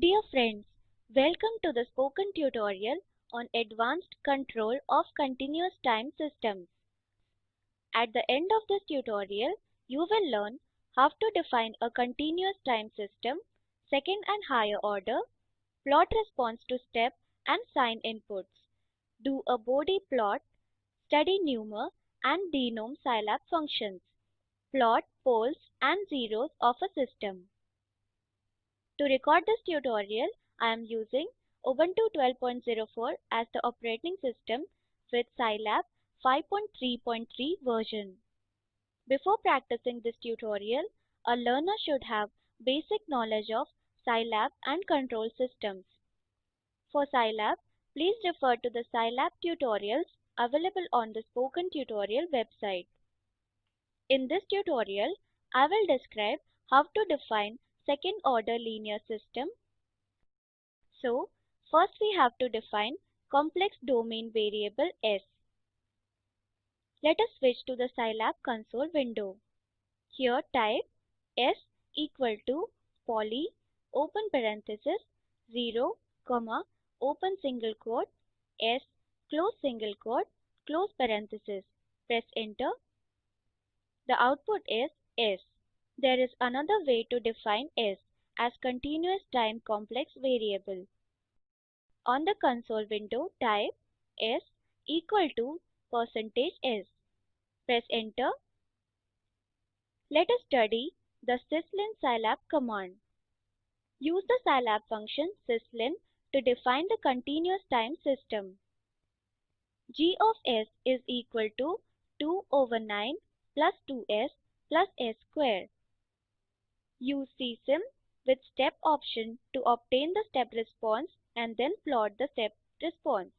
Dear friends, welcome to the spoken tutorial on advanced control of continuous time systems. At the end of this tutorial, you will learn how to define a continuous time system, second and higher order, plot response to step and sine inputs, do a Bode plot, study numer and denom Scilab functions, plot poles and zeros of a system. To record this tutorial, I am using Ubuntu 12.04 as the operating system with Scilab 5.3.3 version. Before practicing this tutorial, a learner should have basic knowledge of Scilab and control systems. For Scilab, please refer to the Scilab tutorials available on the Spoken Tutorial website. In this tutorial, I will describe how to define second order linear system. So, first we have to define complex domain variable S. Let us switch to the Scilab console window. Here type S equal to poly open parenthesis 0 comma open single quote S close single quote close parenthesis. Press enter. The output is S. There is another way to define S as continuous time complex variable. On the console window, type S equal to percentage %s. Press enter. Let us study the syslin scilab command. Use the scilab function syslin to define the continuous time system. g of s is equal to 2 over 9 plus 2s plus s square. Use csim with step option to obtain the step response and then plot the step response.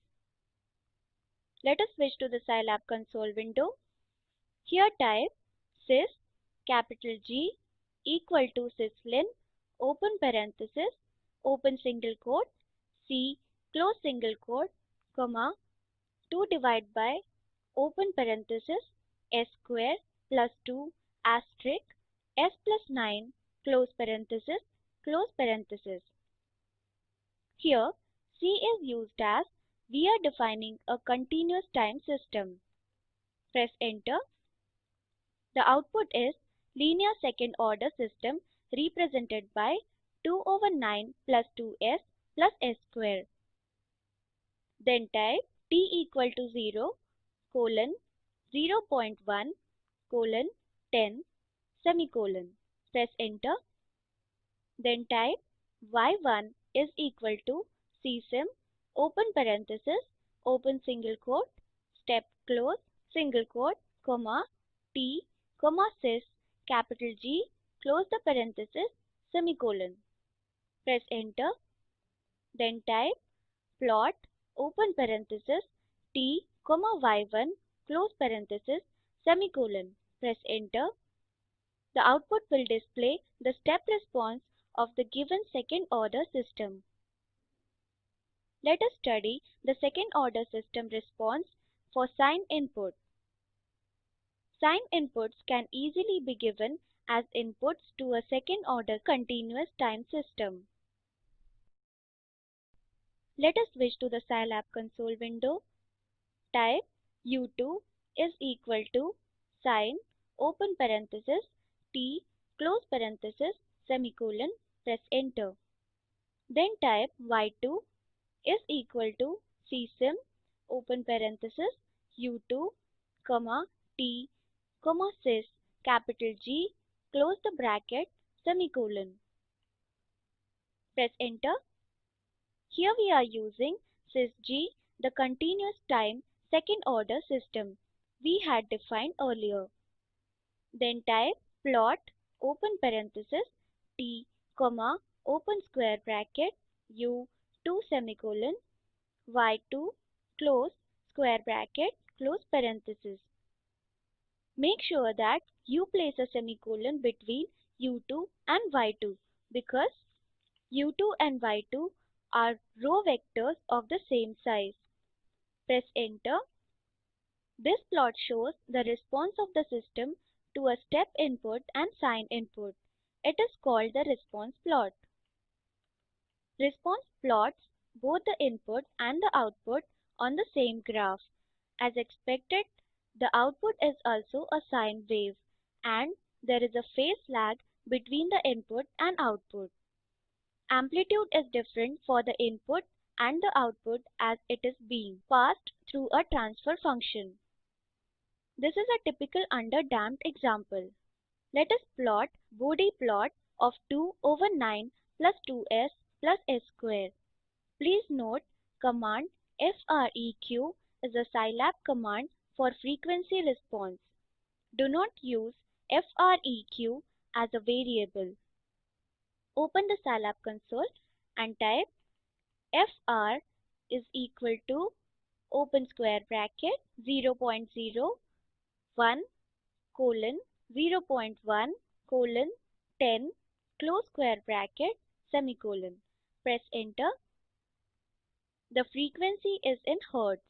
Let us switch to the Scilab console window. Here type sys capital G equal to syslin open parenthesis open single quote C close single quote comma 2 divided by open parenthesis s square plus 2 asterisk s plus 9 close parenthesis, close parenthesis. Here, C is used as we are defining a continuous time system. Press enter. The output is linear second order system represented by 2 over 9 plus 2s plus s square. Then type t equal to 0 colon 0 0.1 colon 10 semicolon. Press enter. Then type y1 is equal to csim open parenthesis open single quote step close single quote comma t comma sys capital G close the parenthesis semicolon. Press enter. Then type plot open parenthesis t comma y1 close parenthesis semicolon. Press enter. The output will display the step response of the given second order system. Let us study the second order system response for sine input. Sine inputs can easily be given as inputs to a second order continuous time system. Let us switch to the Scilab console window. Type u2 is equal to sine open parenthesis t close parenthesis semicolon press enter. Then type y2 is equal to csim open parenthesis u2 comma t comma sys capital G close the bracket semicolon. Press enter. Here we are using sysg the continuous time second order system we had defined earlier. Then type plot open parenthesis t comma open square bracket u 2 semicolon y2 close square bracket close parenthesis. Make sure that you place a semicolon between u2 and y2 because u2 and y2 are row vectors of the same size. Press enter. This plot shows the response of the system to a step input and sine input. It is called the response plot. Response plots both the input and the output on the same graph. As expected, the output is also a sine wave and there is a phase lag between the input and output. Amplitude is different for the input and the output as it is being passed through a transfer function. This is a typical underdamped example. Let us plot Bode plot of 2 over 9 plus 2s plus s square. Please note command FREQ is a Scilab command for frequency response. Do not use FREQ as a variable. Open the Scilab console and type FR is equal to open square bracket 0 0.01 colon 0.1 colon 10 close square bracket semicolon. Press enter. The frequency is in Hertz.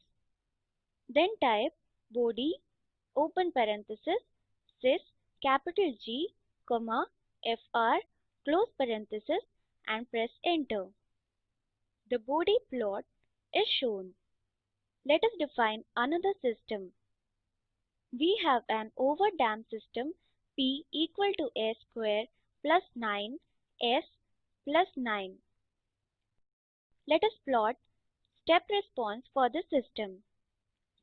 Then type bode open parenthesis sys capital G comma FR close parenthesis and press enter. The Bode plot is shown. Let us define another system. We have an overdamped system P equal to S square plus 9 S plus 9. Let us plot step response for the system.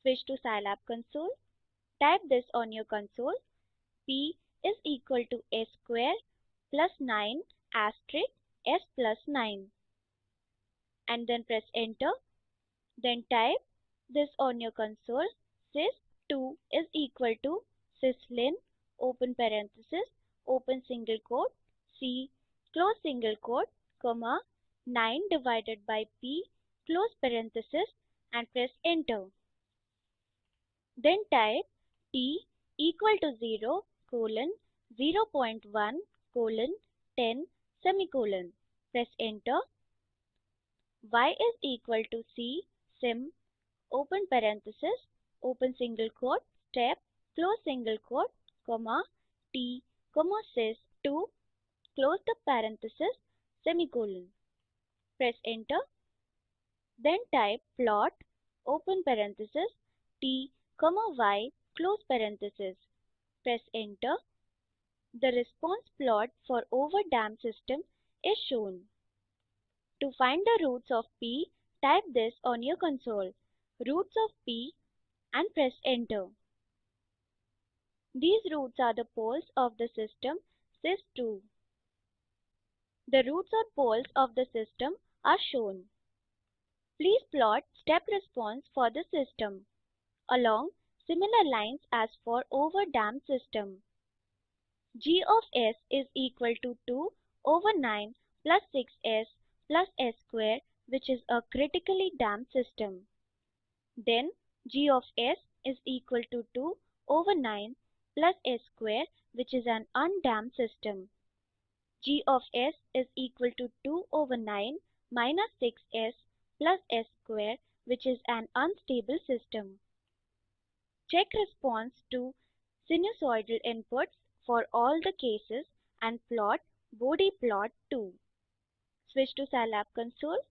Switch to Scilab console. Type this on your console. P is equal to S square plus 9 asterisk S plus 9 and then press enter. Then type this on your console sys2 is equal to syslin open parenthesis open single quote c close single quote comma 9 divided by p close parenthesis and press enter. Then type t equal to 0 colon 0.1 colon 10 semicolon. Press enter. y is equal to c sim open parenthesis open single quote step close single quote comma t comma sys 2 close the parenthesis semicolon. Press enter. Then type plot open parenthesis t comma y close parenthesis. Press enter. The response plot for overdamped system is shown. To find the roots of p, type this on your console. Roots of p and press enter. These roots are the poles of the system sys2. The roots or poles of the system are shown. Please plot step response for the system along similar lines as for overdamped system. g of s is equal to 2 over 9 plus 6s plus s square which is a critically damped system. Then g of s is equal to 2 over 9 plus s square which is an undamped system. g of s is equal to 2 over 9 minus 6s plus s square which is an unstable system. Check response to sinusoidal inputs for all the cases and plot Bode plot too. Switch to Scilab console.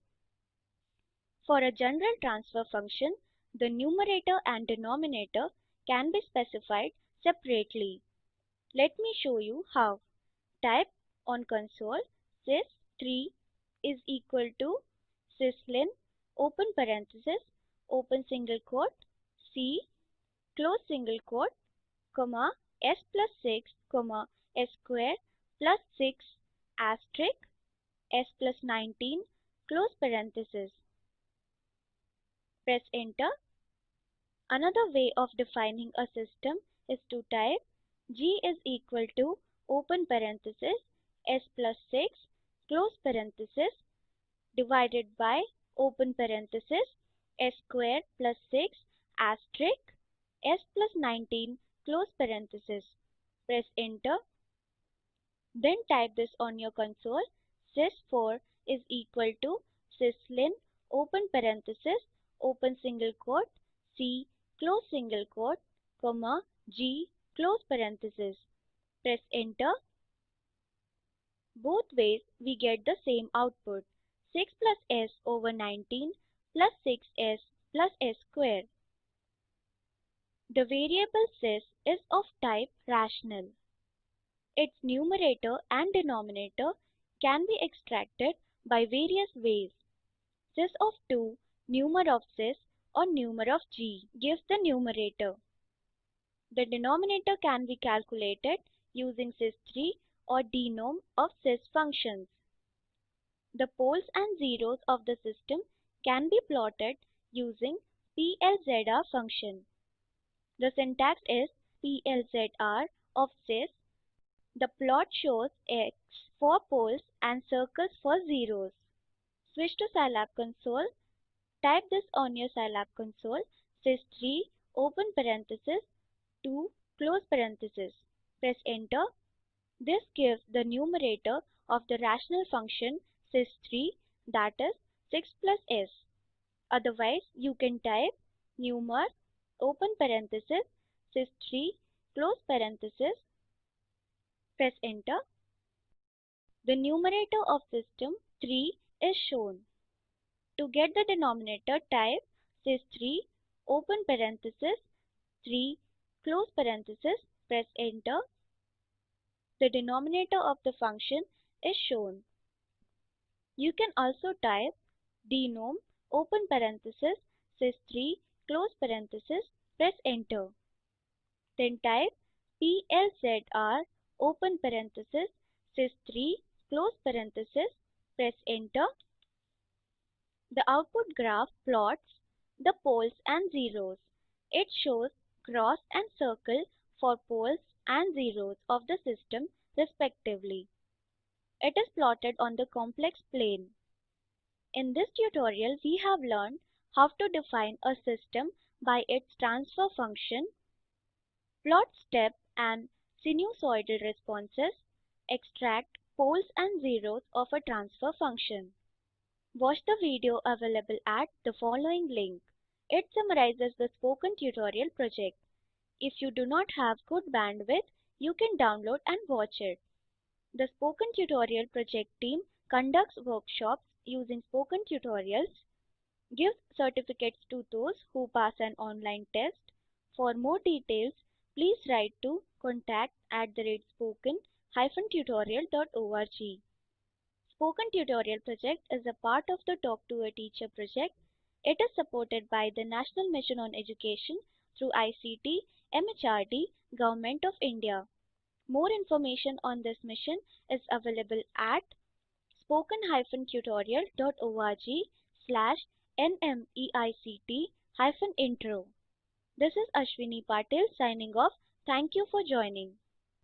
For a general transfer function, the numerator and denominator can be specified separately. Let me show you how. Type on console sys3 is equal to syslin open parenthesis open single quote c close single quote comma s plus 6 comma s square plus 6 asterisk s plus 19 close parenthesis. Press enter. Another way of defining a system is to type G is equal to open parenthesis S plus 6 close parenthesis divided by open parenthesis S squared plus 6 asterisk S plus 19 close parenthesis. Press enter. Then type this on your console sys4 is equal to syslin open parenthesis open single quote c close single quote comma g close parenthesis. Press enter. Both ways we get the same output. 6 plus s over 19 plus 6s plus s square. The variable sys is of type rational. Its numerator and denominator can be extracted by various ways. Sys of 2, numer of sys or numer of g gives the numerator. The denominator can be calculated using sys3 or denom of sys functions. The poles and zeros of the system can be plotted using PLZR function. The syntax is PLZR of sys. The plot shows X for poles and circles for zeros. Switch to Scilab console. Type this on your Scilab console. Sys3 open parenthesis 2 close parenthesis. Press enter. This gives the numerator of the rational function sys3 that is 6 plus s. Otherwise you can type numer open parenthesis sys3 close parenthesis. Press enter. The numerator of system 3 is shown. To get the denominator type sys3 open parenthesis 3 close parenthesis press enter. The denominator of the function is shown. You can also type denom open parenthesis sys3 close parenthesis press enter. Then type PLZR open parenthesis sys3 close parenthesis press enter. The output graph plots the poles and zeros. It shows cross and circle for poles and zeros of the system respectively. It is plotted on the complex plane. In this tutorial, we have learned how to define a system by its transfer function, plot step and sinusoidal responses, extract poles and zeros of a transfer function. Watch the video available at the following link. It summarizes the spoken tutorial project. If you do not have good bandwidth, you can download and watch it. The Spoken Tutorial project team conducts workshops using spoken tutorials, gives certificates to those who pass an online test. For more details, please write to contact at the rate spoken-tutorial.org. Spoken Tutorial project is a part of the Talk to a Teacher project. It is supported by the National Mission on Education through ICT MHRD, Government of India. More information on this mission is available at spoken-tutorial.org slash nmeict-intro. This is Ashwini Patil signing off. Thank you for joining.